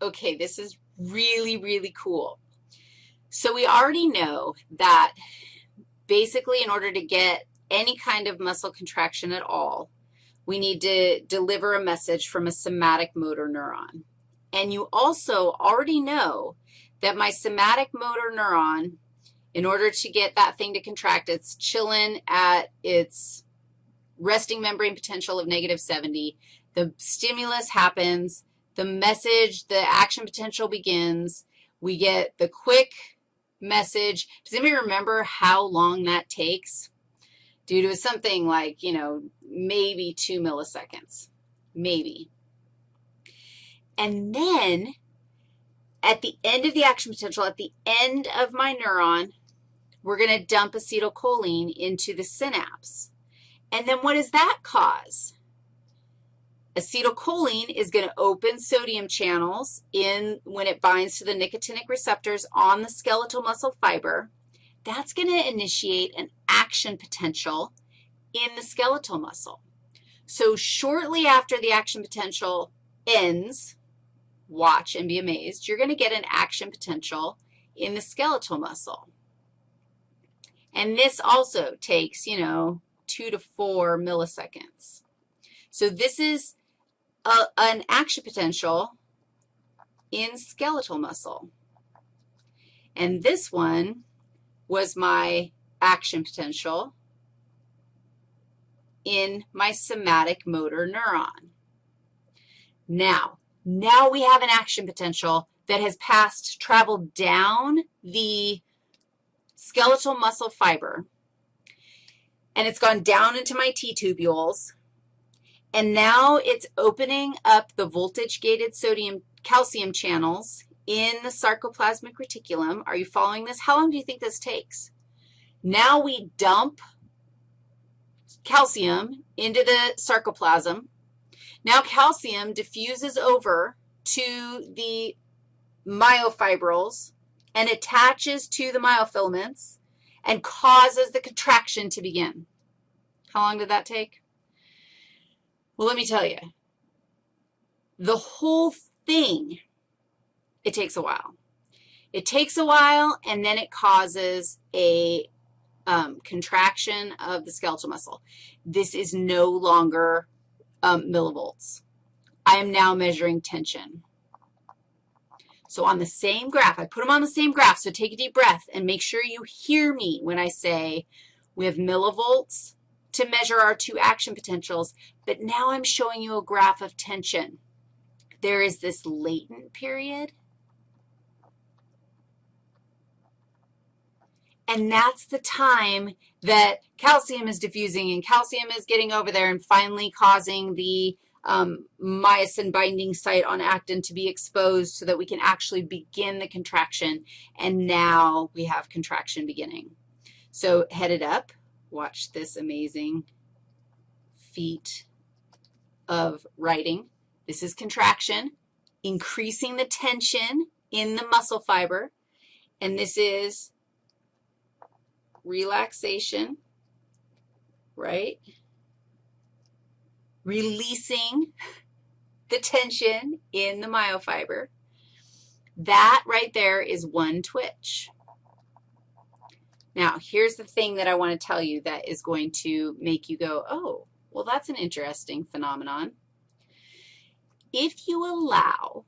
okay, this is really, really cool. So we already know that basically in order to get any kind of muscle contraction at all, we need to deliver a message from a somatic motor neuron. And you also already know that my somatic motor neuron, in order to get that thing to contract, it's chilling at its resting membrane potential of negative 70. The stimulus happens. The message, the action potential begins. We get the quick message. Does anybody remember how long that takes? Due to something like, you know, maybe two milliseconds, maybe. And then at the end of the action potential, at the end of my neuron, we're going to dump acetylcholine into the synapse. And then what does that cause? Acetylcholine is going to open sodium channels in when it binds to the nicotinic receptors on the skeletal muscle fiber. That's going to initiate an action potential in the skeletal muscle. So shortly after the action potential ends, watch and be amazed, you're going to get an action potential in the skeletal muscle. And this also takes, you know, two to four milliseconds. So this is a, an action potential in skeletal muscle. And this one was my action potential in my somatic motor neuron. Now, now we have an action potential that has passed, traveled down the skeletal muscle fiber, and it's gone down into my T-tubules, and now it's opening up the voltage-gated sodium calcium channels in the sarcoplasmic reticulum. Are you following this? How long do you think this takes? Now we dump calcium into the sarcoplasm. Now calcium diffuses over to the myofibrils and attaches to the myofilaments and causes the contraction to begin. How long did that take? Well, let me tell you, the whole thing, it takes a while. It takes a while, and then it causes a um, contraction of the skeletal muscle. This is no longer um, millivolts. I am now measuring tension. So on the same graph, I put them on the same graph, so take a deep breath and make sure you hear me when I say we have millivolts to measure our two action potentials, but now I'm showing you a graph of tension. There is this latent period, and that's the time that calcium is diffusing and calcium is getting over there and finally causing the um, myosin binding site on actin to be exposed so that we can actually begin the contraction, and now we have contraction beginning. So headed up, Watch this amazing feat of writing. This is contraction, increasing the tension in the muscle fiber, and this is relaxation, right? Releasing the tension in the myofiber. That right there is one twitch. Now, here's the thing that I want to tell you that is going to make you go, oh, well, that's an interesting phenomenon. If you allow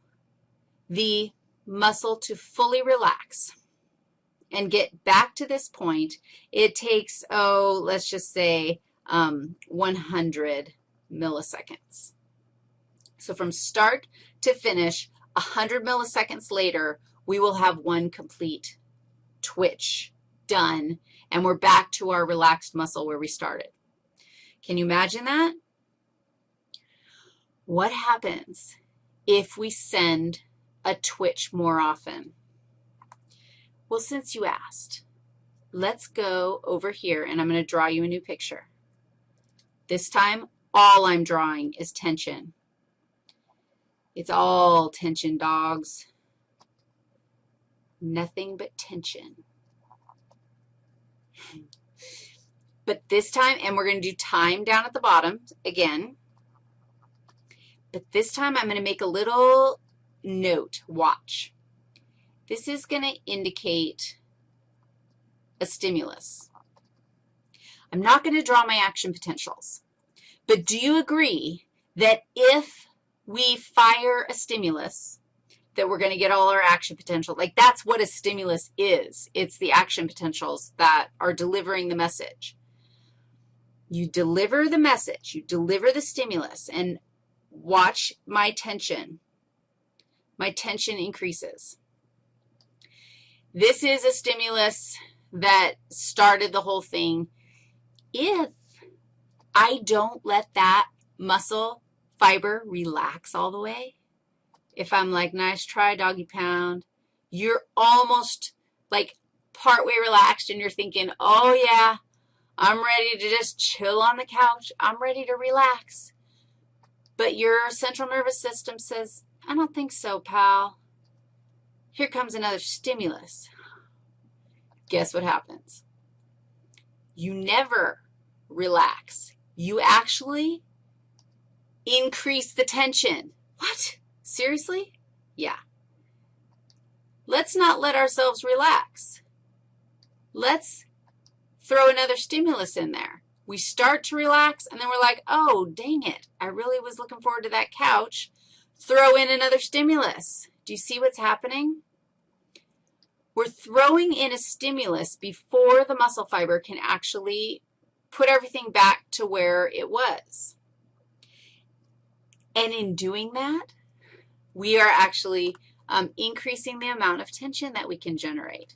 the muscle to fully relax and get back to this point, it takes, oh, let's just say um, 100 milliseconds. So from start to finish, 100 milliseconds later, we will have one complete twitch done, and we're back to our relaxed muscle where we started. Can you imagine that? What happens if we send a twitch more often? Well, since you asked, let's go over here, and I'm going to draw you a new picture. This time, all I'm drawing is tension. It's all tension, dogs. Nothing but tension. But this time, and we're going to do time down at the bottom again. But this time, I'm going to make a little note, watch. This is going to indicate a stimulus. I'm not going to draw my action potentials, but do you agree that if we fire a stimulus, that we're going to get all our action potential? Like that's what a stimulus is. It's the action potentials that are delivering the message. You deliver the message, you deliver the stimulus, and watch my tension. My tension increases. This is a stimulus that started the whole thing. If I don't let that muscle fiber relax all the way, if I'm like, nice try, doggy pound, you're almost like partway relaxed and you're thinking, oh, yeah, I'm ready to just chill on the couch. I'm ready to relax. But your central nervous system says, I don't think so, pal. Here comes another stimulus. Guess what happens? You never relax. You actually increase the tension. What? Seriously? Yeah. Let's not let ourselves relax. Let's throw another stimulus in there. We start to relax, and then we're like, oh, dang it, I really was looking forward to that couch. Throw in another stimulus. Do you see what's happening? We're throwing in a stimulus before the muscle fiber can actually put everything back to where it was. And in doing that, we are actually um, increasing the amount of tension that we can generate.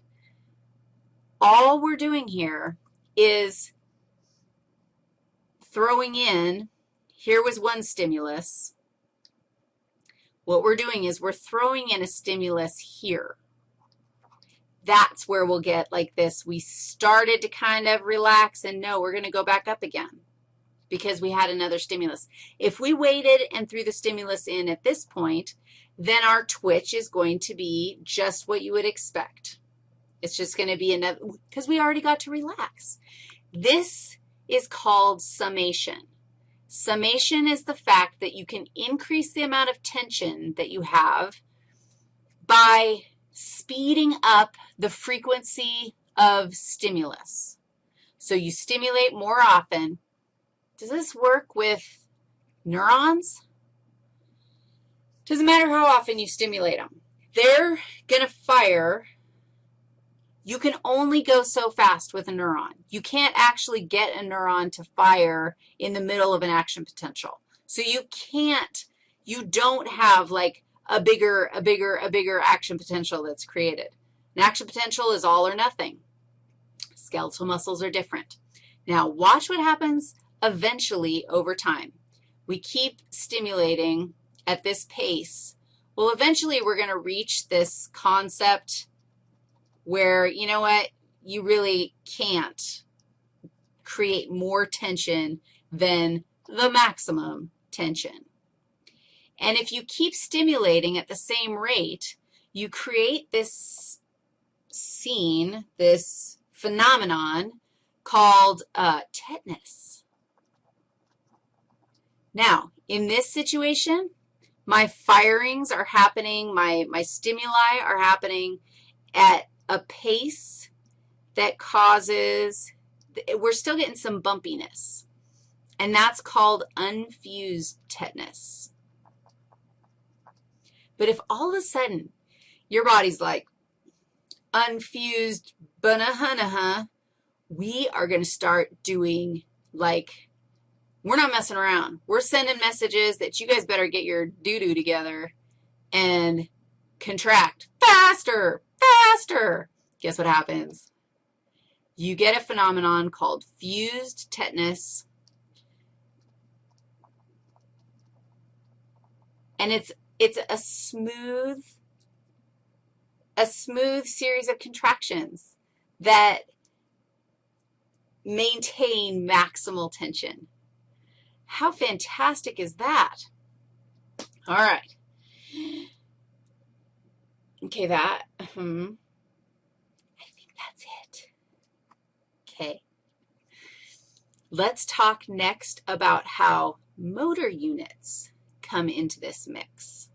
All we're doing here is throwing in, here was one stimulus. What we're doing is we're throwing in a stimulus here that's where we'll get like this. We started to kind of relax, and no, we're going to go back up again because we had another stimulus. If we waited and threw the stimulus in at this point, then our twitch is going to be just what you would expect. It's just going to be another, because we already got to relax. This is called summation. Summation is the fact that you can increase the amount of tension that you have by speeding up the frequency of stimulus. So you stimulate more often. Does this work with neurons? Doesn't matter how often you stimulate them. They're going to fire. You can only go so fast with a neuron. You can't actually get a neuron to fire in the middle of an action potential. So you can't, you don't have like a bigger, a bigger, a bigger action potential that's created. An action potential is all or nothing. Skeletal muscles are different. Now, watch what happens eventually over time. We keep stimulating at this pace. Well, eventually we're going to reach this concept where, you know what, you really can't create more tension than the maximum tension. And if you keep stimulating at the same rate, you create this scene, this phenomenon called uh, tetanus. Now, in this situation, my firings are happening, my, my stimuli are happening at a pace that causes, we're still getting some bumpiness, and that's called unfused tetanus. But if all of a sudden your body's like unfused banahanaha, we are going to start doing like, we're not messing around. We're sending messages that you guys better get your doo-doo together and contract faster, faster. Guess what happens? You get a phenomenon called fused tetanus, and it's it's a smooth, a smooth series of contractions that maintain maximal tension. How fantastic is that? All right. Okay, that, um, I think that's it. Okay. Let's talk next about how motor units come into this mix.